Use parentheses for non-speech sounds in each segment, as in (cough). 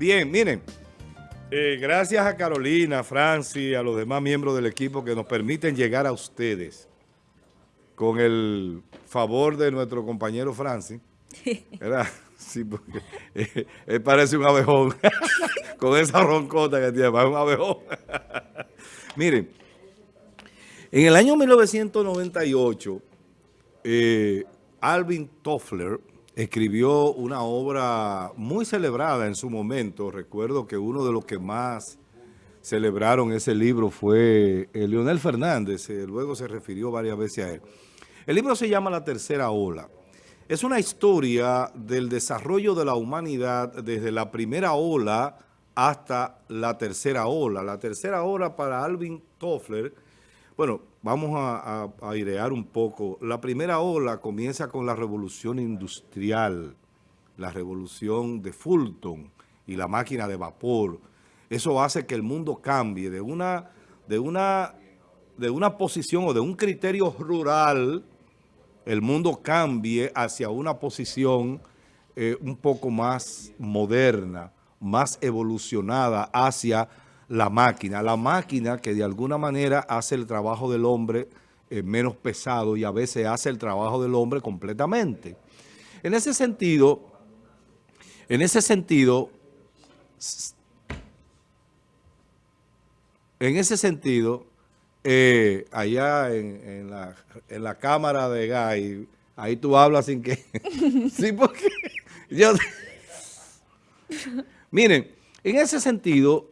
Bien, miren, eh, gracias a Carolina, a Franci, a los demás miembros del equipo que nos permiten llegar a ustedes con el favor de nuestro compañero Franci. (laughs) ¿Verdad? Sí, porque eh, él parece un abejón (laughs) con esa roncota que tiene, es un abejón. (laughs) Miren, en el año 1998, eh, Alvin Toffler escribió una obra muy celebrada en su momento. Recuerdo que uno de los que más celebraron ese libro fue eh, Leonel Fernández, eh, luego se refirió varias veces a él. El libro se llama La Tercera Ola. Es una historia del desarrollo de la humanidad desde la primera ola hasta la tercera ola. La tercera ola para Alvin Toffler bueno, vamos a, airear un poco. La primera ola comienza con la revolución industrial, la revolución de Fulton y la máquina de vapor. Eso hace que el mundo cambie de una, de una, de una posición o de un criterio rural, el mundo cambie hacia una posición eh, un poco más moderna, más evolucionada hacia la máquina. La máquina que de alguna manera hace el trabajo del hombre eh, menos pesado y a veces hace el trabajo del hombre completamente. En ese sentido, en ese sentido, en ese sentido, eh, allá en, la, en, la, cámara de Guy, ahí tú hablas sin que... (laughs) sí, porque yo... (laughs) Miren, en ese sentido,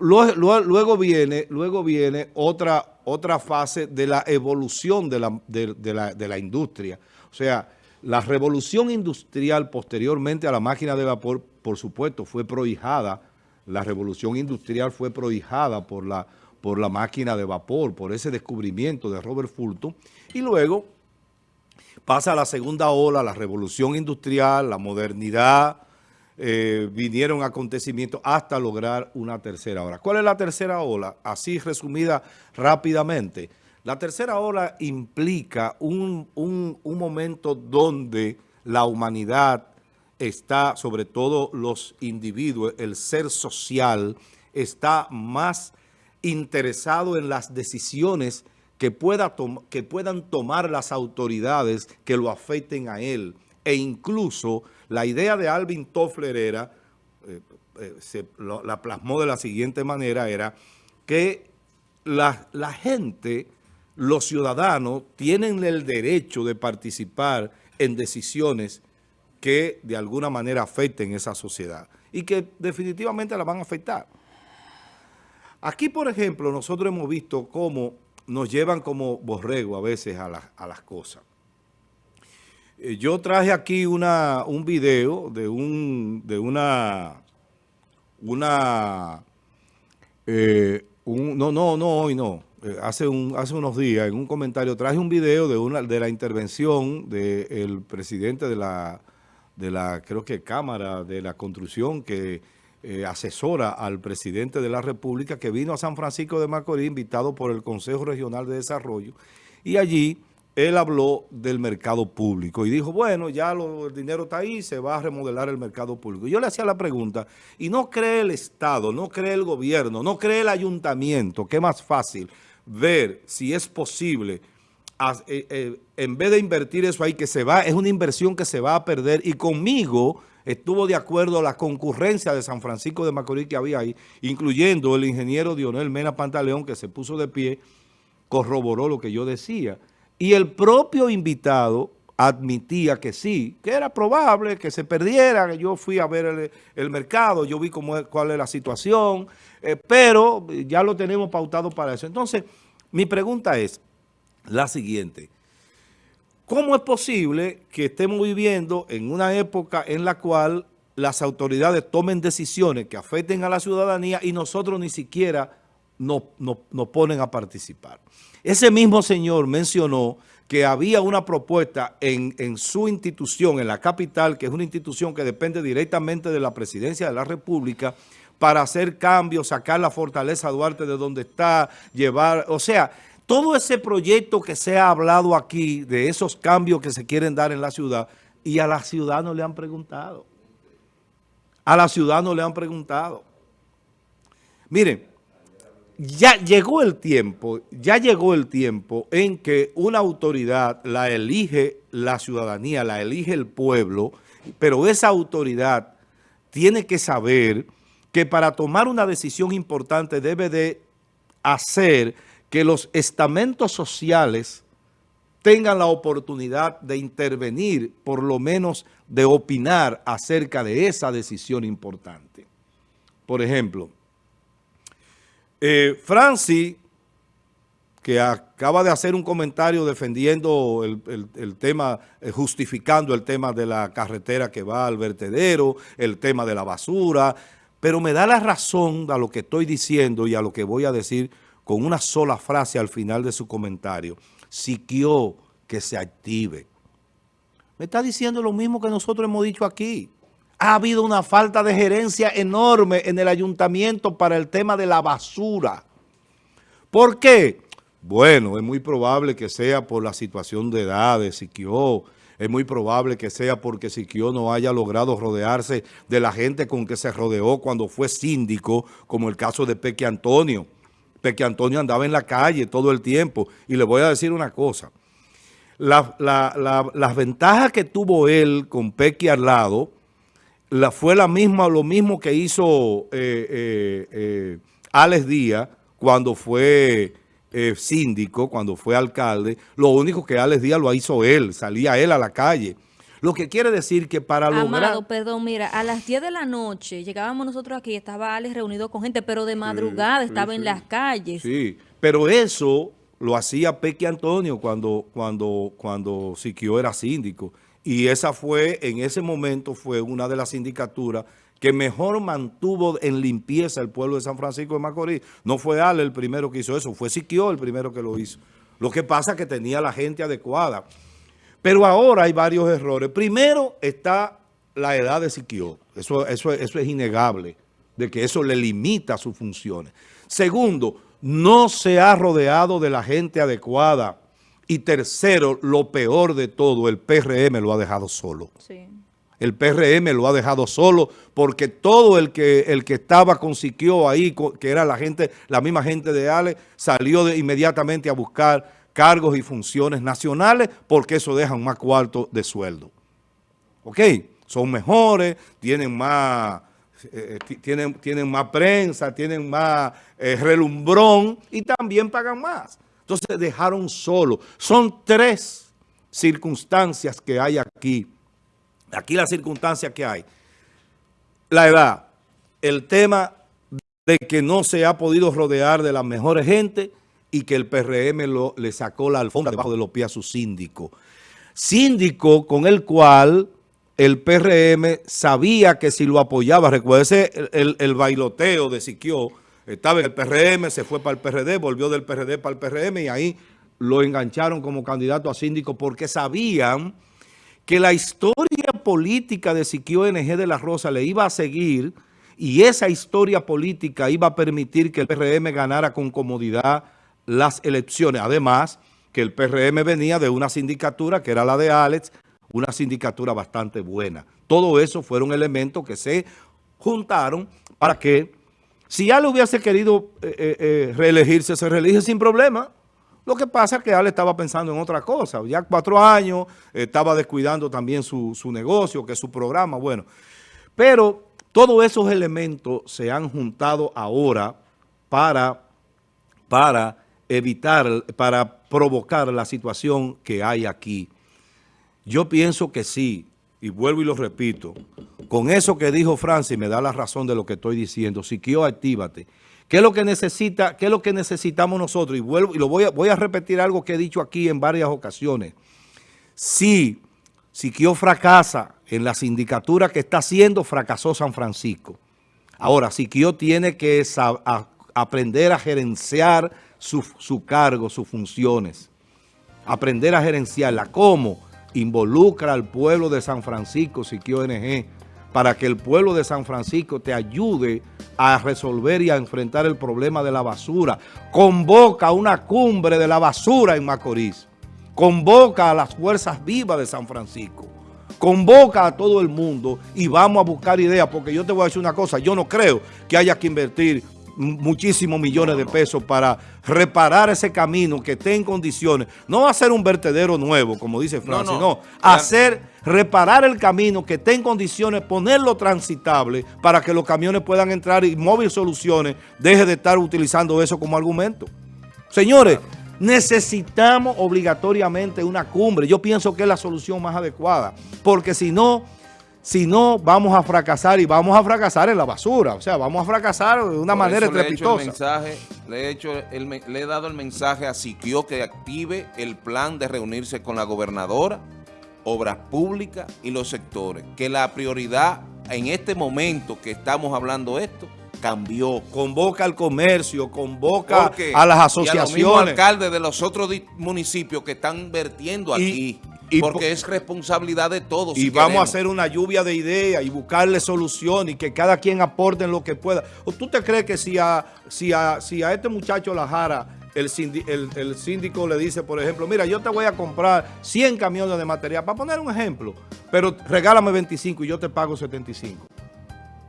Luego, viene, luego viene otra, otra fase de la evolución de la, de, la, industria. O sea, la revolución industrial posteriormente a la máquina de vapor, por supuesto, fue prohijada. La revolución industrial fue prohijada por la, por la máquina de vapor, por ese descubrimiento de Robert Fulton. Y luego pasa la segunda ola, la revolución industrial, la modernidad, eh, vinieron acontecimientos hasta lograr una tercera ola. ¿Cuál es la tercera ola? Así resumida rápidamente. La tercera ola implica un, un, un momento donde la humanidad está, sobre todo los individuos, el ser social, está más interesado en las decisiones que, pueda que puedan tomar las autoridades que lo afecten a él e incluso la idea de Alvin Toffler era, eh, eh, se, la plasmó de la siguiente manera, era que la, la gente, los ciudadanos, tienen el derecho de participar en decisiones que de alguna manera afecten esa sociedad y que definitivamente la van a afectar. Aquí, por ejemplo, nosotros hemos visto cómo nos llevan como borrego a veces a, a las cosas. Eh, yo traje aquí una, un video de, un, de una, una, eh, no, no, no, hoy no, eh, hace, un, hace unos días en un comentario traje un video de, una, de la intervención del presidente de la, de la, creo que Cámara de la Construcción que asesora al presidente de la República que vino a San Francisco de Macorís invitado por el Consejo Regional de Desarrollo y allí él habló del mercado público y dijo, bueno, ya el dinero está ahí, se va a remodelar el mercado público. Yo le hacía la pregunta, ¿y no cree el Estado, no cree el gobierno, no cree el ayuntamiento, que es más fácil ver si es posible, eh, eh, en vez de invertir eso ahí, que se va, es una inversión que se va a perder y conmigo estuvo de acuerdo la concurrencia de San Francisco de Macorís que había ahí, incluyendo el ingeniero Dionel Mena Pantaleón, que se puso de pie, corroboró lo que yo decía. Y el propio invitado admitía que sí, que era probable que se perdiera, yo fui a ver el, mercado, yo vi cómo, cuál es la situación, eh, pero ya lo tenemos pautado para eso. Entonces, mi pregunta es la siguiente. ¿Cómo es posible que estemos viviendo en una época en la cual las autoridades tomen decisiones que afecten a la ciudadanía y nosotros ni siquiera nos no, ponen a participar. Ese mismo señor mencionó que había una propuesta en, en, su institución, en la capital, que es una institución que depende directamente de la presidencia de la República, para hacer cambios, sacar la fortaleza Duarte de donde está, llevar, o sea, todo ese proyecto que se ha hablado aquí, de esos cambios que se quieren dar en la ciudad, y a la ciudad no le han preguntado. A la ciudad no le han preguntado. Miren, ya llegó el tiempo, ya llegó el tiempo en que una autoridad la elige la ciudadanía, la elige el pueblo, pero esa autoridad tiene que saber que para tomar una decisión importante debe de hacer que los estamentos sociales tengan la oportunidad de intervenir, por lo menos de opinar acerca de esa decisión importante. Por ejemplo, eh, Francis, que acaba de hacer un comentario defendiendo el, tema, eh, justificando el tema de la carretera que va al vertedero, el tema de la basura, pero me da la razón a lo que estoy diciendo y a lo que voy a decir con una sola frase al final de su comentario. Siquió que se active. Me está diciendo lo mismo que nosotros hemos dicho aquí. Ha habido una falta de gerencia enorme en el ayuntamiento para el tema de la basura. ¿Por qué? Bueno, es muy probable que sea por la situación de edad de Siquio. Es muy probable que sea porque Siquio no haya logrado rodearse de la gente con que se rodeó cuando fue síndico, como el caso de Peque Antonio. Peque Antonio andaba en la calle todo el tiempo. Y le voy a decir una cosa. las ventajas que tuvo él con Peque al lado la, fue la misma, lo mismo que hizo eh, eh, eh, Alex Díaz cuando fue síndico, cuando fue alcalde. Lo único que Alex Díaz lo hizo él, salía él a la calle. Lo que quiere decir que para Amado, lograr... perdón, mira, a las 10 de la noche llegábamos nosotros aquí, estaba Alex reunido con gente, pero de madrugada estaba en las calles. Sí, pero eso lo hacía Peque Antonio cuando, cuando, cuando Siquio era síndico. Y esa fue, en ese momento, fue una de las sindicaturas que mejor mantuvo en limpieza el pueblo de San Francisco de Macorís. No fue Ale el primero que hizo eso, fue Siquio el primero que lo hizo. Lo que pasa es que tenía la gente adecuada. Pero ahora hay varios errores. Primero está la edad de Siquio. Eso, eso, eso es innegable, de que eso le limita sus funciones. Segundo, no se ha rodeado de la gente adecuada y tercero, lo peor de todo, el PRM lo ha dejado solo. El PRM lo ha dejado solo porque todo el que, el que estaba con Siquio ahí, que era la gente, la misma gente de Ale, salió de, inmediatamente a buscar cargos y funciones nacionales porque eso deja un más cuarto de sueldo. ¿Ok? Son mejores, tienen más... Eh, eh, tienen, tienen más prensa, tienen más eh, relumbrón y también pagan más. Entonces dejaron solo. Son tres circunstancias que hay aquí. Aquí la circunstancia que hay. La edad, el tema de que no se ha podido rodear de las mejores gente y que el PRM lo, le sacó la alfombra debajo de los pies a su síndico. Síndico con el cual el PRM sabía que si lo apoyaba, recuérdese el, el bailoteo de Siquio, estaba en el PRM, se fue para el PRD, volvió del PRD para el PRM y ahí lo engancharon como candidato a síndico porque sabían que la historia política de Siquio NG de la Rosa le iba a seguir y esa historia política iba a permitir que el PRM ganara con comodidad las elecciones. Además, que el PRM venía de una sindicatura que era la de Alex, una sindicatura bastante buena. Todo eso fueron elementos que se juntaron para que si Ale hubiese querido eh, eh, eh, reelegirse, se reelige sin problema. Lo que pasa es que Ale estaba pensando en otra cosa. Ya cuatro años, estaba descuidando también su, negocio, que es su programa, bueno. Pero todos esos elementos se han juntado ahora para, para evitar, para provocar la situación que hay aquí. Yo pienso que sí, y vuelvo y lo repito, con eso que dijo Francis me da la razón de lo que estoy diciendo. Siquio, actívate. ¿Qué es lo que necesita, qué es lo que necesitamos nosotros? Y vuelvo y lo voy a, repetir algo que he dicho aquí en varias ocasiones. Si Siquio fracasa en la sindicatura que está haciendo, fracasó San Francisco. Ahora, Siquio tiene que aprender a gerenciar su, su cargo, sus funciones. Aprender a gerenciarla. ¿Cómo? involucra al pueblo de San Francisco, Siquio NG, para que el pueblo de San Francisco te ayude a resolver y a enfrentar el problema de la basura. Convoca una cumbre de la basura en Macorís. Convoca a las fuerzas vivas de San Francisco. convoca a todo el mundo y vamos a buscar ideas, porque yo te voy a decir una cosa, yo no creo que haya que invertir muchísimos millones de pesos para reparar ese camino que esté en condiciones, no hacer un vertedero nuevo, como dice Francis, no, no, hacer, reparar el camino que esté en condiciones, ponerlo transitable para que los camiones puedan entrar y Móvil Soluciones deje de estar utilizando eso como argumento. Señores, necesitamos obligatoriamente una cumbre. Yo pienso que es la solución más adecuada, porque si no, si no, vamos a fracasar y vamos a fracasar en la basura. O sea, vamos a fracasar de una manera estrepitosa. Le he, hecho le, he dado el mensaje a Siquio que active el plan de reunirse con la gobernadora, obras públicas y los sectores. Que la prioridad en este momento que estamos hablando esto cambió. Convoca al comercio, convoca a las asociaciones. Y a los alcaldes de los otros municipios que están vertiendo aquí. Porque es responsabilidad de todos. Y vamos a hacer una lluvia de ideas y buscarle soluciones y que cada quien aporte en lo que pueda. ¿O tú te crees que si a, si a, si a este muchacho Lajara el, el, el, síndico le dice, por ejemplo, mira, yo te voy a comprar 100 camiones de material, para poner un ejemplo, pero regálame 25 y yo te pago 75.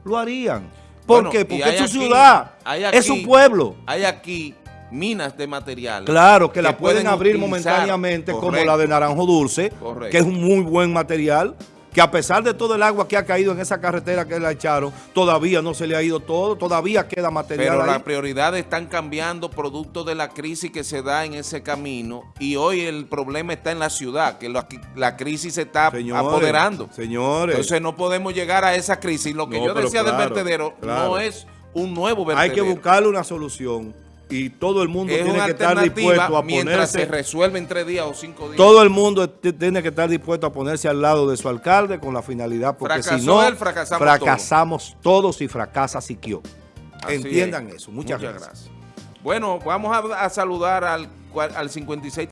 Lo harían. ¿Por qué? Porque es su ciudad, es su pueblo. Hay aquí minas de material. Claro, que, la pueden, abrir momentáneamente como la de Naranjo Dulce, que es un muy buen material, que a pesar de todo el agua que ha caído en esa carretera que la echaron, todavía no se le ha ido todo, todavía queda material Pero las prioridades están cambiando producto de la crisis que se da en ese camino y hoy el problema está en la ciudad, que la, crisis se está apoderando. Señores. Entonces no podemos llegar a esa crisis. Lo que yo decía del vertedero no es un nuevo vertedero. Hay que buscarle una solución y todo el mundo tiene que estar dispuesto a mientras se resuelve en tres días o cinco días. Todo el mundo tiene que estar dispuesto a ponerse al lado de su alcalde con la finalidad, porque si no, fracasamos, todos y fracasa Siquio. Entiendan eso. Muchas, gracias. Bueno, vamos a, saludar al, al 56.